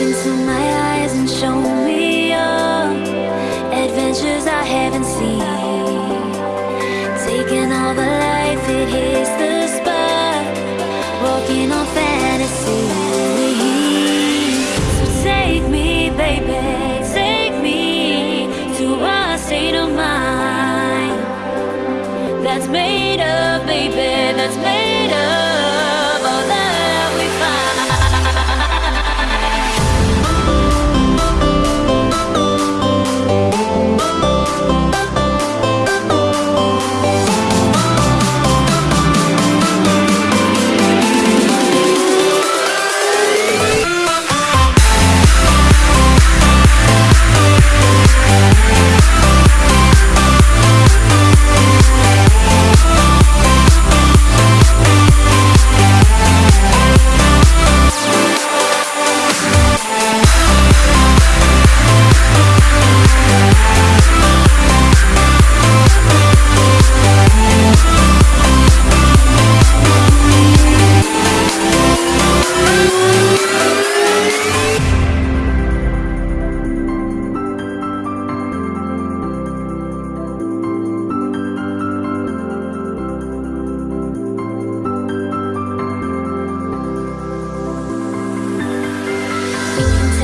Into my eyes and show me your adventures I haven't seen. Taking all the life, it hits the spot. Walking on fantasy. So take me, baby, take me to a state of mind that's made of, baby, that's made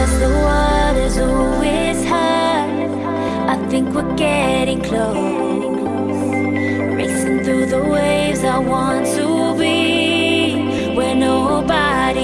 Test the waters, it's hard. I think we're getting close. Racing through the waves, I want to be where nobody.